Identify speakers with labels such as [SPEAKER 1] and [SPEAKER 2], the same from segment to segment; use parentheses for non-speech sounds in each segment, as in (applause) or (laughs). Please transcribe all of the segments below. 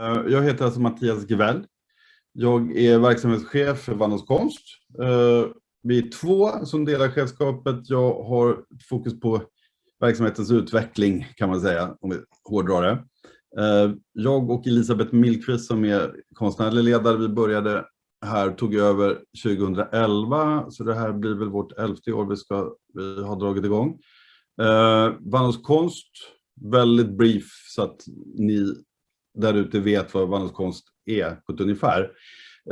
[SPEAKER 1] Eh, jag heter alltså Mattias Gevell. Jag är verksamhetschef för Vandals konst. Eh, vi är två som delar chefskapet. Jag har fokus på verksamhetens utveckling kan man säga, om vi hårdrar det. Eh, jag och Elisabeth Milkvist som är konstnärlig ledare, vi började här, tog över 2011, så det här blir väl vårt elfte år vi, ska, vi har dragit igång. Vandals konst, väldigt brief så att ni där ute vet vad vandringskonst är på ett ungefär.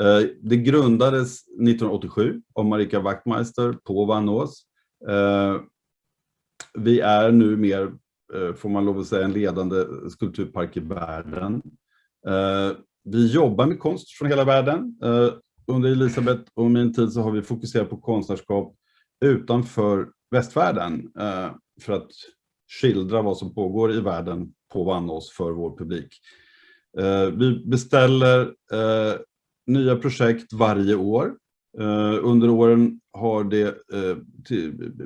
[SPEAKER 1] Eh, det grundades 1987 av Marika Wachtmeister på Vannås. Eh, vi är nu mer, eh, får man lov att säga, en ledande skulpturpark i världen. Vi jobbar med konst från hela världen. Under Elisabeth och min tid så har vi fokuserat på konstnärskap utanför västvärlden för att skildra vad som pågår i världen på Vannås för vår publik. Eh, vi beställer eh, nya projekt varje år. Eh, under åren har det eh,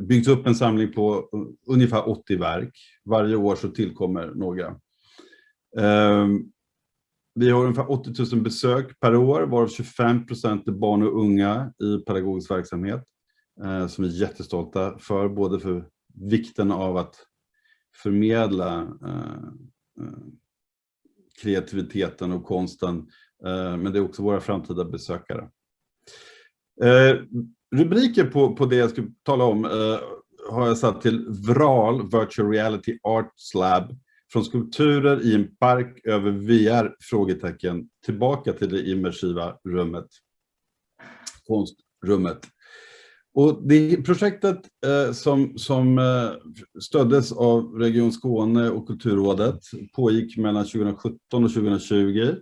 [SPEAKER 1] byggts upp en samling på eh, ungefär 80 verk. Varje år så tillkommer några. Ehm, vi har ungefär 80 000 besök per år, varav 25 procent är barn och unga i pedagogisk verksamhet. Eh, som vi är jättestolta för, både för vikten av att förmedla kreativiteten och konsten. Eh, men det är också våra framtida besökare. Eh, rubriker på, på det jag ska tala om eh, har jag satt till VRAL, Virtual Reality Arts Lab, från skulpturer i en park över VR? Frågetecken, tillbaka till det immersiva rummet, konstrummet. Och det projektet eh, som, som eh, stöddes av Region Skåne och Kulturrådet pågick mellan 2017 och 2020.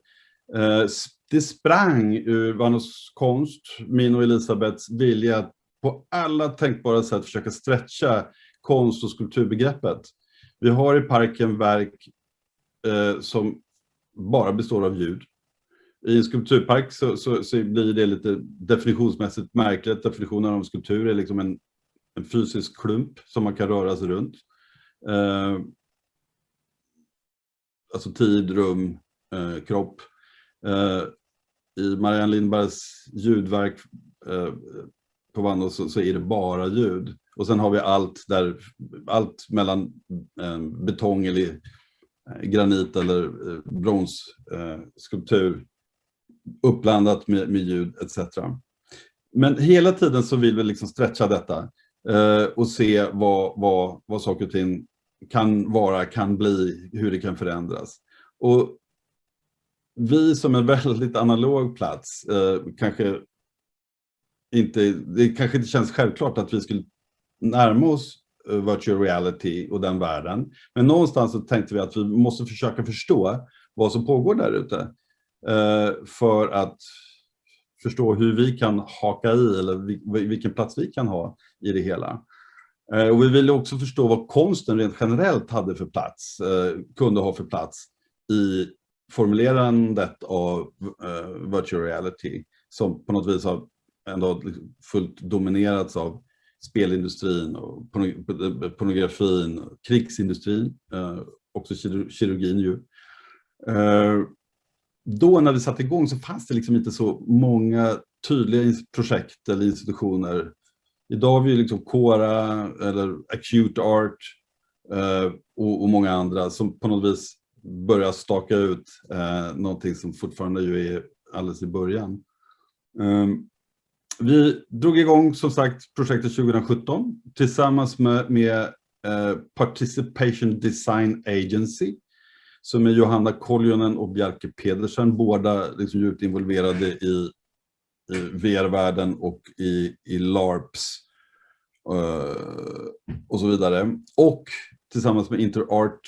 [SPEAKER 1] Eh, det sprang ur Vanos konst, min och Elisabeths vilja att på alla tänkbara sätt försöka stretcha konst och skulpturbegreppet. Vi har i parken verk eh, som bara består av ljud. I en skulpturpark så, så, så, blir det lite definitionsmässigt märkligt. Definitionen av skulptur är liksom en, en fysisk klump som man kan röra sig runt. Eh, alltså tid, rum, eh, kropp. Eh, I Marianne Lindbergs ljudverk eh, på Vandos så, så, är det bara ljud. Och sen har vi allt där, allt mellan eh, betong eller eh, granit eller eh, bronsskulptur eh, uppblandat med, med ljud etc. Men hela tiden så vill vi liksom stretcha detta eh, och se vad, vad, vad saker och ting kan vara, kan bli, hur det kan förändras. Och vi som en väldigt analog plats eh, kanske inte, det kanske inte känns självklart att vi skulle närma oss eh, virtual reality och den världen. Men någonstans så tänkte vi att vi måste försöka förstå vad som pågår där ute. Eh, för att förstå hur vi kan haka i eller vilken plats vi kan ha i det hela. Eh, och vi ville också förstå vad konsten rent generellt hade för plats, eh, kunde ha för plats i formulerandet av virtual reality som på något vis har ändå fullt dominerats av spelindustrin och pornografin, krigsindustrin, också kirurgin ju då när vi satte igång så fanns det liksom inte så många tydliga projekt eller institutioner. Idag har vi liksom Cora eller Acute Art eh, och, och, många andra som på något vis börjar staka ut eh, någonting som fortfarande ju är alldeles i början. Um, vi drog igång som sagt projektet 2017 tillsammans med, med eh, Participation Design Agency som är Johanna Koljonen och Bjarke Pedersen, båda liksom djupt involverade i, i VR-världen och i, i LARPs uh, och så vidare. Och tillsammans med InterArt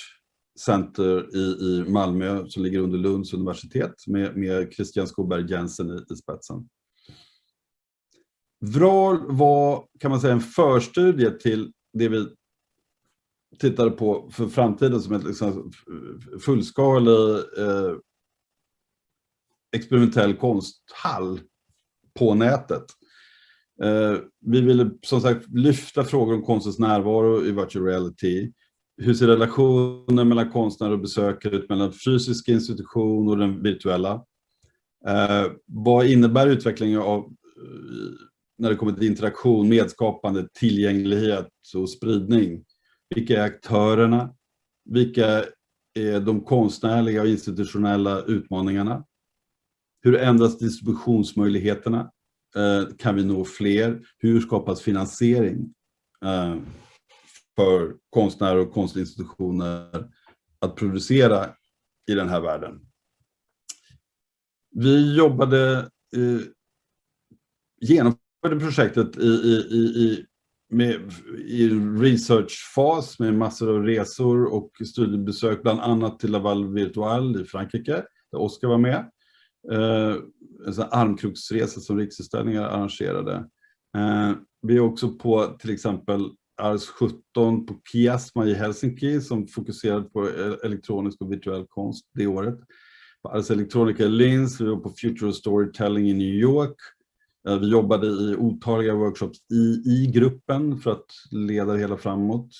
[SPEAKER 1] Center i, i Malmö som ligger under Lunds universitet med, med Christian Skoberg Jensen i, i spetsen. VRAL var kan man säga en förstudie till det vi tittade på för framtiden som en liksom fullskalig eh, experimentell konsthall på nätet. Eh, vi ville som sagt lyfta frågor om konstens närvaro i virtual reality. hur ser relationen mellan konstnärer och besökare ut mellan fysisk institution och den virtuella? Eh, vad innebär utvecklingen av eh, när det kommer till interaktion, medskapande, tillgänglighet och spridning? Vilka är aktörerna? Vilka är de konstnärliga och institutionella utmaningarna? Hur ändras distributionsmöjligheterna? Eh, kan vi nå fler? Hur skapas finansiering eh, för konstnärer och konstinstitutioner att producera i den här världen? Vi jobbade, eh, genomförde projektet i, i, i, med, i researchfas med massor av resor och studiebesök, bland annat till Laval Virtual i Frankrike, där Oskar var med. Eh, en sån armkroksresa som Riksutställningar arrangerade. Eh, vi är också på till exempel Ars 17 på Kiasma i Helsinki som fokuserade på eh, elektronisk och virtuell konst det året. På Ars Electronica i Linz, vi var på Future Storytelling i New York. Eh, vi jobbade i otaliga workshops i, i gruppen för att leda det hela framåt.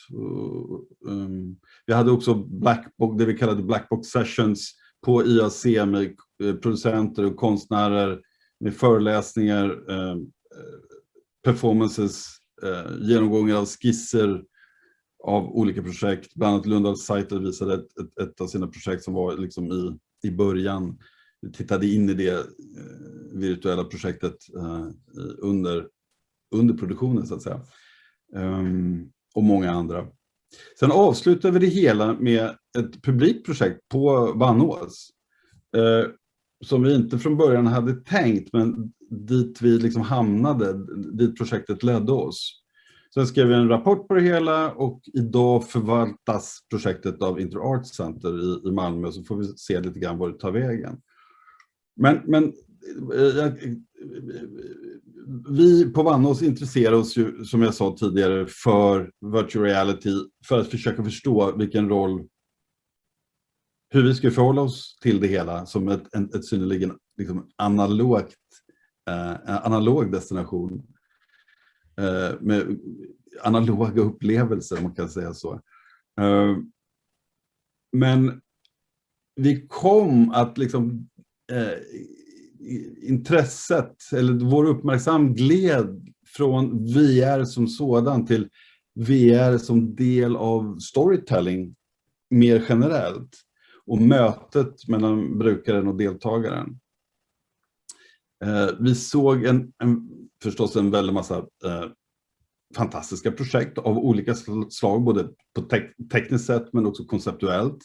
[SPEAKER 1] Eh, ehm, vi hade också Blackbox, det vi kallade Blackbox Sessions på IAC med eh, producenter och konstnärer med föreläsningar, ehm, performances, genomgångar av skisser av olika projekt. Bland annat Lundahl Saiter visade ett, ett, ett, av sina projekt som var liksom i, i början tittade in i det eh, virtuella projektet eh, under, under produktionen så att säga. Ehm, och många andra. Sen avslutade vi det hela med ett publikprojekt på Vannås. Eh, som vi inte från början hade tänkt, men dit vi liksom hamnade, dit projektet ledde oss. Sen skrev vi en rapport på det hela och idag förvaltas projektet av InterArts Center i, i Malmö, så får vi se lite grann var det tar vägen. Men, men eh, vi på Vannås intresserar oss ju, som jag sa tidigare, för virtual reality för att försöka förstå vilken roll, hur vi ska förhålla oss till det hela som ett, ett, ett synnerligen liksom, analogt, eh, analog destination. Eh, med analoga upplevelser, om man kan säga så. Eh, men vi kom att liksom Eh, intresset, eller vår uppmärksam gled från VR som sådan till VR som del av storytelling mer generellt och mötet mellan brukaren och deltagaren. Eh, vi såg en, en, förstås en väldig massa eh, fantastiska projekt av olika slag, både på te tekniskt sätt men också konceptuellt.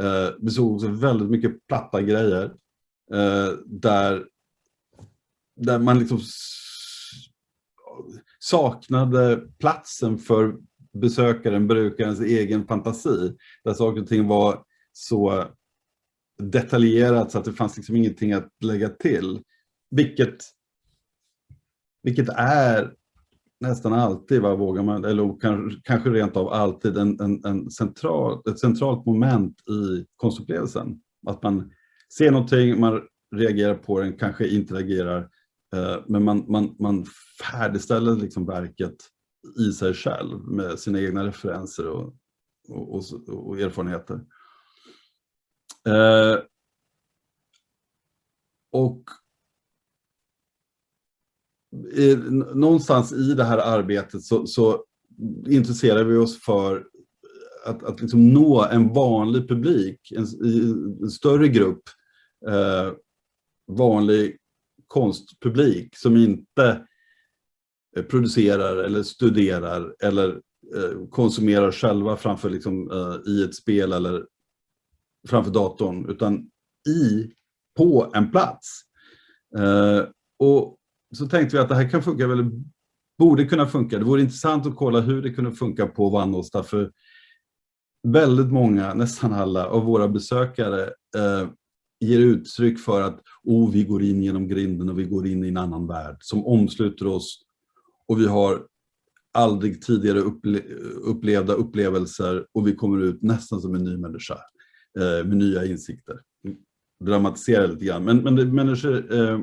[SPEAKER 1] Eh, vi såg också väldigt mycket platta grejer Eh, där, där man liksom saknade platsen för besökaren, brukarens egen fantasi. Där saker och ting var så detaljerat så att det fanns liksom ingenting att lägga till. Vilket, vilket är nästan alltid, vad vågar man, eller kanske rent av alltid, en, en, en central, ett centralt moment i konstupplevelsen. Att man ser någonting, man reagerar på den, kanske interagerar, eh, men man, man, man färdigställer liksom verket i sig själv med sina egna referenser och, och, och, och erfarenheter. Eh, och i, någonstans i det här arbetet så, så intresserar vi oss för att, att liksom nå en vanlig publik, en, en större grupp eh, vanlig konstpublik som inte eh, producerar eller studerar eller eh, konsumerar själva framför liksom, eh, i ett spel eller framför datorn, utan i, på en plats. Eh, och så tänkte vi att det här kan funka, eller borde kunna funka. Det vore intressant att kolla hur det kunde funka på Vannåsta, för väldigt många, nästan alla av våra besökare eh, ger uttryck för att oh, vi går in genom grinden och vi går in i en annan värld som omsluter oss och vi har aldrig tidigare upple upplevda upplevelser och vi kommer ut nästan som en ny människa eh, med nya insikter. Dramatisera lite grann, men, men människor eh,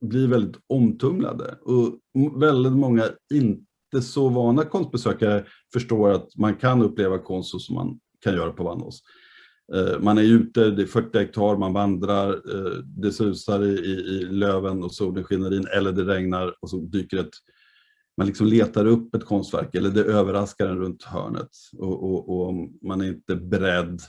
[SPEAKER 1] blir väldigt omtumlade och väldigt många inte så vana konstbesökare förstår att man kan uppleva konst så som man kan göra på Vannås. Eh, man är ute, det är 40 hektar, man vandrar, eh, det susar i, i, löven och solen skiner in eller det regnar och så dyker ett man liksom letar upp ett konstverk eller det överraskar en runt hörnet och, och, och man är inte beredd.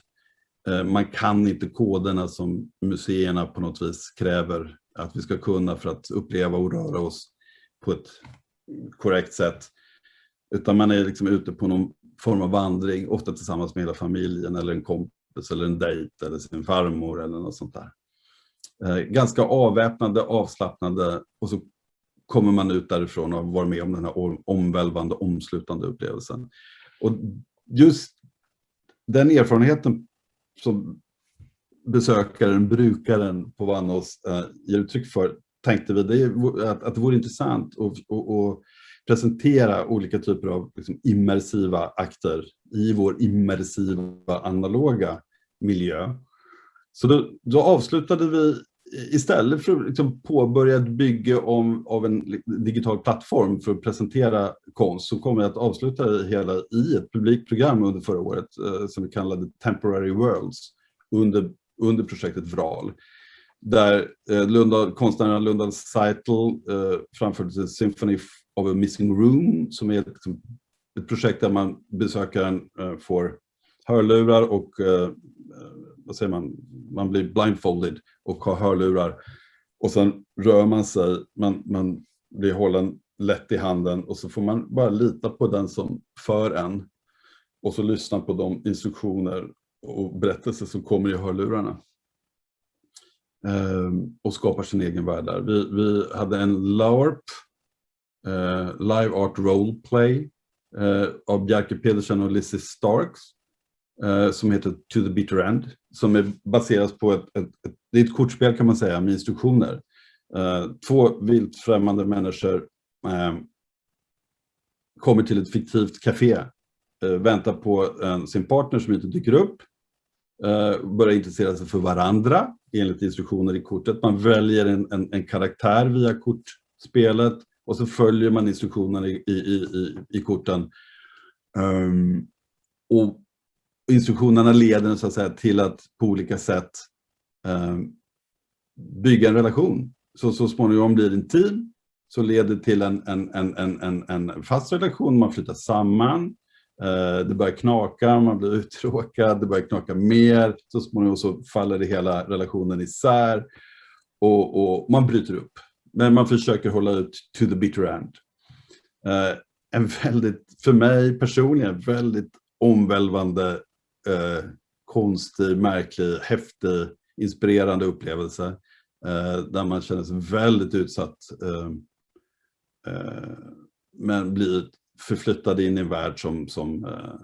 [SPEAKER 1] Eh, man kan inte koderna som museerna på något vis kräver att vi ska kunna för att uppleva och röra oss på ett korrekt sätt. Utan man är liksom ute på någon form av vandring, ofta tillsammans med hela familjen eller en kompis eller en dejt eller sin farmor eller något sånt där. Eh, ganska avväpnande, avslappnade och så kommer man ut därifrån och varit med om den här omvälvande, omslutande upplevelsen. Och just den erfarenheten som besökaren, brukaren på Vannås eh, ger uttryck för, tänkte vi det att, att det vore intressant att presentera olika typer av liksom, immersiva akter i vår immersiva analoga miljö. Så då, då avslutade vi istället för att liksom påbörja ett bygge om, av en digital plattform för att presentera konst så kommer jag att avsluta det hela i ett publikprogram under förra året eh, som vi kallade Temporary Worlds under, under projektet VRAL. Där eh, Lunda, konstnären Lundan Seitel eh, framförde Symphony of a Missing Room som är ett, ett projekt där man besökaren eh, får hörlurar och eh, eh, vad säger man, man blir blindfolded och har hörlurar. Och sen rör man sig, man, man blir hållen lätt i handen och så får man bara lita på den som för en. Och så lyssna på de instruktioner och berättelser som kommer i hörlurarna. Ehm, och skapar sin egen värld där. Vi, vi hade en LARP, Eh, live Art Roleplay, eh, av Bjarke Pedersen och Lizzie Starks eh, som heter To the Bitter End, som är baserat på ett, ett, ett, det är ett kortspel kan man säga med instruktioner. Två vilt främmande människor kommer till ett fiktivt café, väntar på sin partner som inte dyker upp, börjar intressera sig för varandra enligt instruktioner i kortet. Man väljer en, en, en karaktär via kortspelet och så följer man instruktionerna i, i, i, i korten. Um, och instruktionerna leder så att säga, till att på olika sätt um, bygga en relation. Så, så småningom blir det en team, så leder till en, en, en, en, en fast relation, man flyttar samman, ehm, det börjar knaka, man blir uttråkad, det börjar knaka mer, så småningom så faller det hela relationen isär och, och man bryter upp. Men man försöker hålla ut to the bitter end. Eh, en väldigt, för mig personligen, väldigt omvälvande eh, konstig, märklig, häftig, inspirerande upplevelse eh, där man känner sig väldigt utsatt ehm, eh, men blir förflyttad in i en värld som, som eh,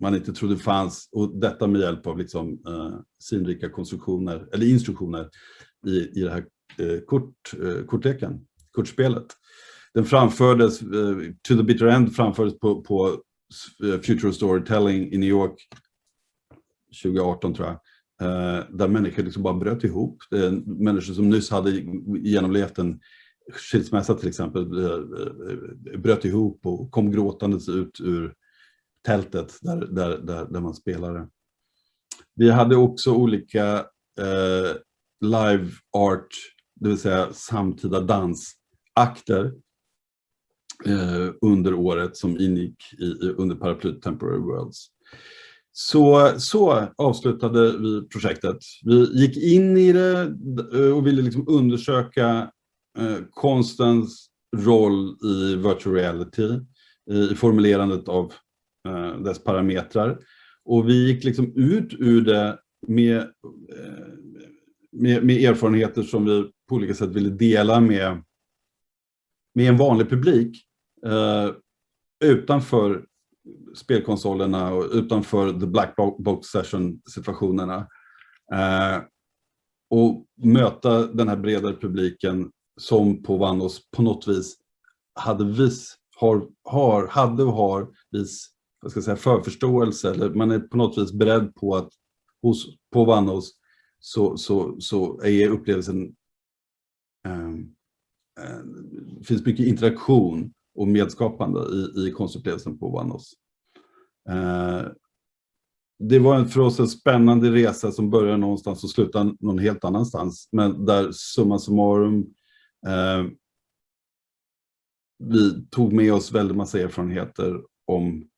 [SPEAKER 1] man inte trodde fanns och detta med hjälp av liksom, eh, sinrika konstruktioner eller instruktioner i, i det här Eh, kort, eh, kortleken, kortspelet. Den framfördes, eh, To the Bitter End framfördes på, på Future Storytelling i New York 2018 tror jag, eh, där människor liksom bara bröt ihop. Människor som nyss hade genomlevt en skilsmässa till exempel, eh, bröt ihop och kom gråtandes ut ur tältet där, där, där, där man spelade. Vi hade också olika eh, live art, det vill säga samtida dansakter eh, under året som ingick i, under paraplyt Temporary Worlds. Så, så avslutade vi projektet. Vi gick in i det eh, och ville liksom undersöka eh, konstens roll i virtual reality, i formulerandet av eh, dess parametrar. Och vi gick liksom ut ur det med, eh, med, med, erfarenheter som vi på olika sätt ville dela med, med en vanlig publik eh, utanför spelkonsolerna och utanför the black box session situationerna. Eh, och möta den här bredare publiken som på Vandos på något vis hade vis, har, har, hade och har vis vad ska jag säga, förförståelse eller man är på något vis beredd på att hos, på Vandos så, så, så är upplevelsen Ehm, eh, det finns mycket interaktion och medskapande i, i konstupplevelsen på Vanos. Eh, det var för oss en spännande resa som började någonstans och slutade någon helt annanstans. Men där summa summarum, eh, vi tog med oss väldigt massa erfarenheter om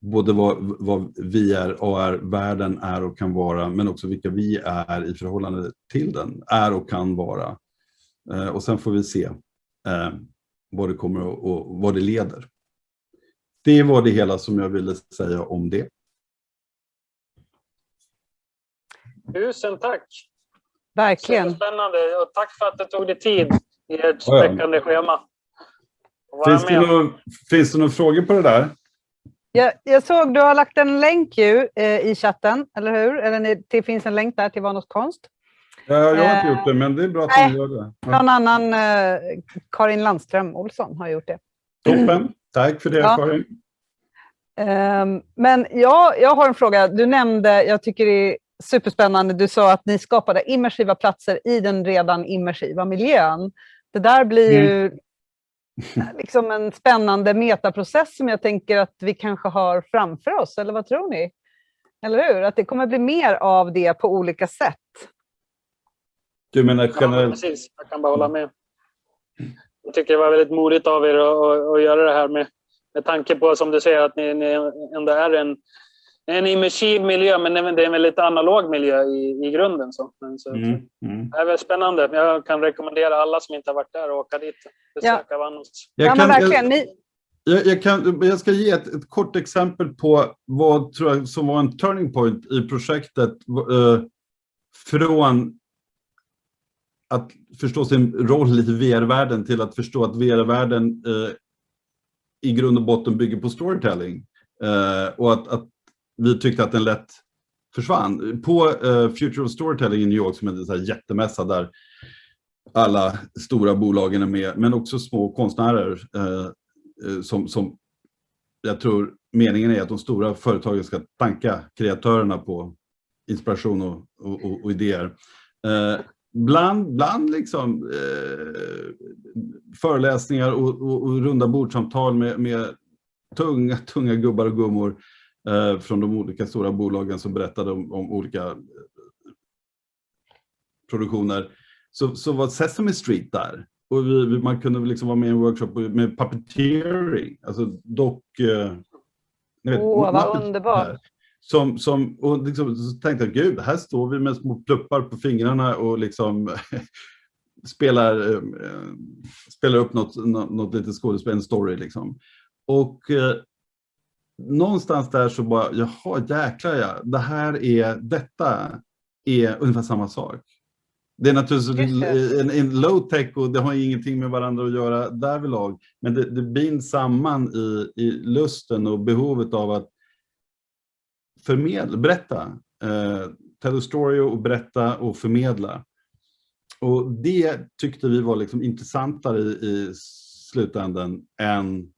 [SPEAKER 1] både vad, vad är, AR-världen är och kan vara, men också vilka vi är i förhållande till den, är och kan vara. Eh, och sen får vi se eh, vad det kommer och vad det leder. Det var det hela som jag ville säga om det.
[SPEAKER 2] Tusen tack!
[SPEAKER 3] Verkligen.
[SPEAKER 2] Spännande och tack för att du tog dig tid i ert späckande schema.
[SPEAKER 1] Finns det, någon, finns det några frågor på det där?
[SPEAKER 3] Jag, jag såg du har lagt en länk ju, eh, i chatten, eller hur? Eller det finns en länk där till Vanos konst.
[SPEAKER 1] Ja, jag har inte gjort det, men det är bra att du gör det. Ja.
[SPEAKER 3] Någon annan, eh, Karin Landström Olsson, har gjort det.
[SPEAKER 1] Toppen, tack för det ja. Karin.
[SPEAKER 3] Um, men ja, jag har en fråga. Du nämnde, jag tycker det är superspännande, du sa att ni skapade immersiva platser i den redan immersiva miljön. Det där blir ju mm. (laughs) liksom en spännande metaprocess som jag tänker att vi kanske har framför oss, eller vad tror ni? Eller hur? Att det kommer bli mer av det på olika sätt.
[SPEAKER 1] Du menar generellt?
[SPEAKER 2] Ja, precis, jag kan bara hålla med. Jag tycker det var väldigt modigt av er att, att, att göra det här med, med tanke på, som du säger, att ni, ni ändå är en en immersiv miljö, men det är en väldigt analog miljö i, i grunden. Så. Men, så mm, mm. Det är väldigt spännande. Jag kan rekommendera alla som inte har varit där att åka dit. Besöka ja. Vanos.
[SPEAKER 3] Jag kan, ja, verkligen. Ni...
[SPEAKER 1] Jag, jag, kan, jag ska ge ett, ett, kort exempel på vad tror jag, som var en turning point i projektet. Eh, från att förstå sin roll i VR-världen till att förstå att VR-världen eh, i grund och botten bygger på storytelling. Eh, och att, att vi tyckte att den lätt försvann. På eh, Future of Storytelling i New York som är en så här jättemässa där alla stora bolagen är med, men också små konstnärer eh, eh, som, som jag tror meningen är att de stora företagen ska tanka kreatörerna på inspiration och, och, och, och idéer. Eh, bland, bland liksom, föreläsningar och, och, runda bordsamtal med, med tunga, tunga gubbar och gummor Eh, från de olika stora bolagen som berättade om, om olika eh, produktioner, så, så var Sesame Street där. Och vi, man kunde liksom vara med i en workshop med puppeteering, alltså dock... Eh,
[SPEAKER 3] Åh, oh, vad underbart!
[SPEAKER 1] Som, som, och liksom, så tänkte jag, gud, här står vi med små pluppar på fingrarna och liksom (laughs) spelar, eh, spelar upp något, något, något litet skådespel, en story liksom. Och eh, någonstans där så bara, jaha jäklar ja, det här är, detta är ungefär samma sak. Det är naturligtvis en, en low tech och det har ingenting med varandra att göra därvidlag. Men det, det binds samman i, i lusten och behovet av att förmedla, berätta. Eh, tell a story och berätta och förmedla. Och det tyckte vi var liksom intressantare i, i slutändan än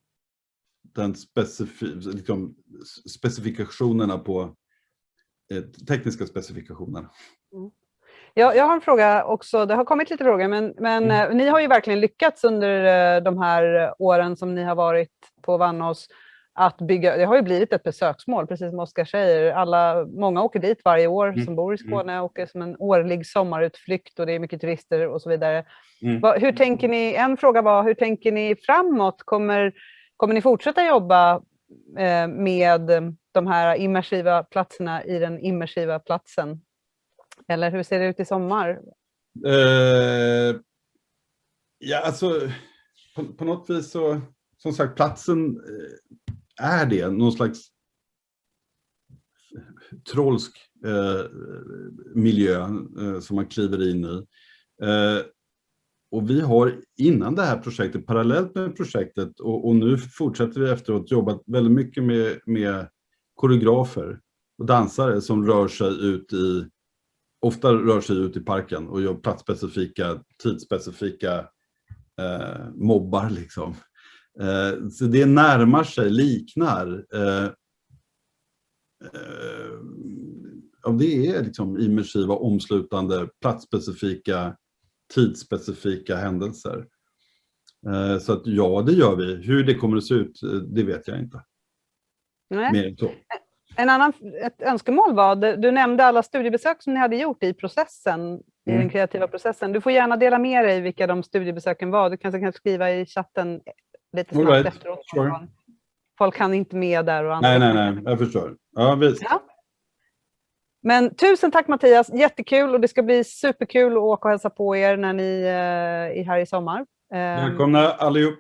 [SPEAKER 1] den specif liksom, specifikationerna på eh, tekniska specifikationer.
[SPEAKER 3] Mm. Jag, jag har en fråga också, det har kommit lite frågor, men, men mm. Eh, ni har ju verkligen lyckats under eh, de här åren som ni har varit på Vannås att bygga, det har ju blivit ett besöksmål, precis som Oskar säger. Alla, många åker dit varje år mm. som bor i mm. Skåne, åker som en årlig sommarutflykt och det är mycket turister och så vidare. Mm. Hur tänker ni, en fråga var, hur tänker ni framåt? Kommer Kommer ni fortsätta jobba eh, med de här immersiva platserna i den immersiva platsen? Eller hur ser det ut i sommar?
[SPEAKER 1] Uh, ja, alltså på, på, något vis så, som sagt, platsen eh, är det, någon slags trollsk eh, miljö eh, som man kliver in i. Eh, och vi har innan det här projektet, parallellt med projektet och, och nu fortsätter vi efteråt jobbat väldigt mycket med, med koreografer och dansare som rör sig ut i, ofta rör sig ut i parken och gör platsspecifika, tidsspecifika eh, mobbar liksom. Eh, så det närmar sig, liknar. Eh, eh, ja, det är liksom immersiva, omslutande, platsspecifika tidsspecifika händelser. Eh, Så att ja, det gör vi. Hur det kommer att se ut, eh, det vet jag inte.
[SPEAKER 3] Nej.
[SPEAKER 1] Mer än så.
[SPEAKER 3] En annan, ett önskemål var, du nämnde alla studiebesök som ni hade gjort i processen, i
[SPEAKER 1] Mm.
[SPEAKER 3] den kreativa processen. Du får gärna dela med dig vilka de studiebesöken var. Du kanske kan skriva i chatten lite snabbt
[SPEAKER 1] right,
[SPEAKER 3] efteråt.
[SPEAKER 1] sure.
[SPEAKER 3] Folk kan inte med där och
[SPEAKER 1] Nej, nej, nej, jag förstår. Ja, visst.
[SPEAKER 3] Ja. Men tusen tack Mattias, jättekul och det ska bli superkul att åka och hälsa på er när ni eh, är här i sommar. Eh,
[SPEAKER 1] Välkomna allihop.